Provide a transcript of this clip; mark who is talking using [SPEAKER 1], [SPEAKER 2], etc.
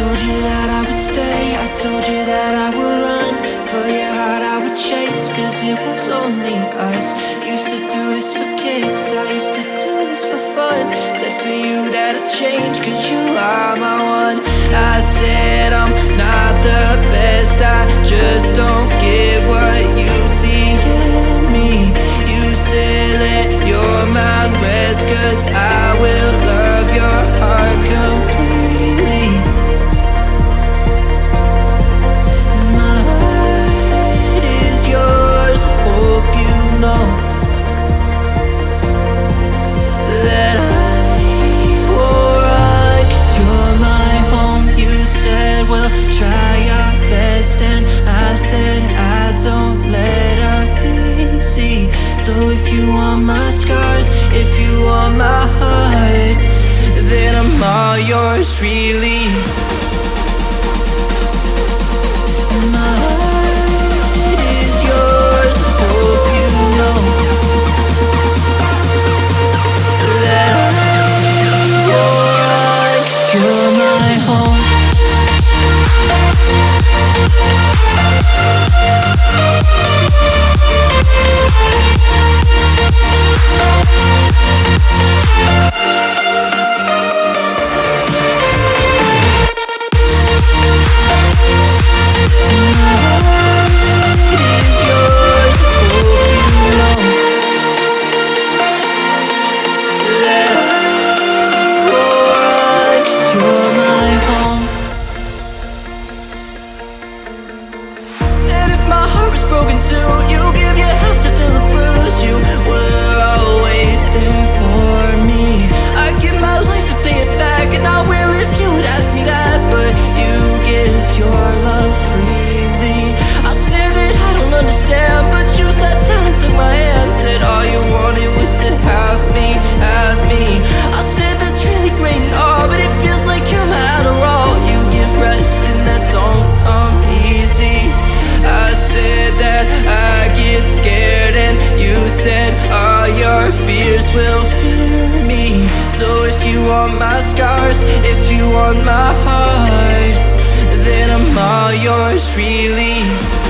[SPEAKER 1] told you that I would stay. I told you that I would run For your heart. I would chase Cause it was only us. Used to do this for kicks. I used to do this for fun. Said for you that I'd change Cause you are my one. I said I'm not the best. I just don't want my scars, if you want my heart Then I'm all yours, really said all your fears will fear me. So if you want my scars, if you want my heart, then I'm all yours, really.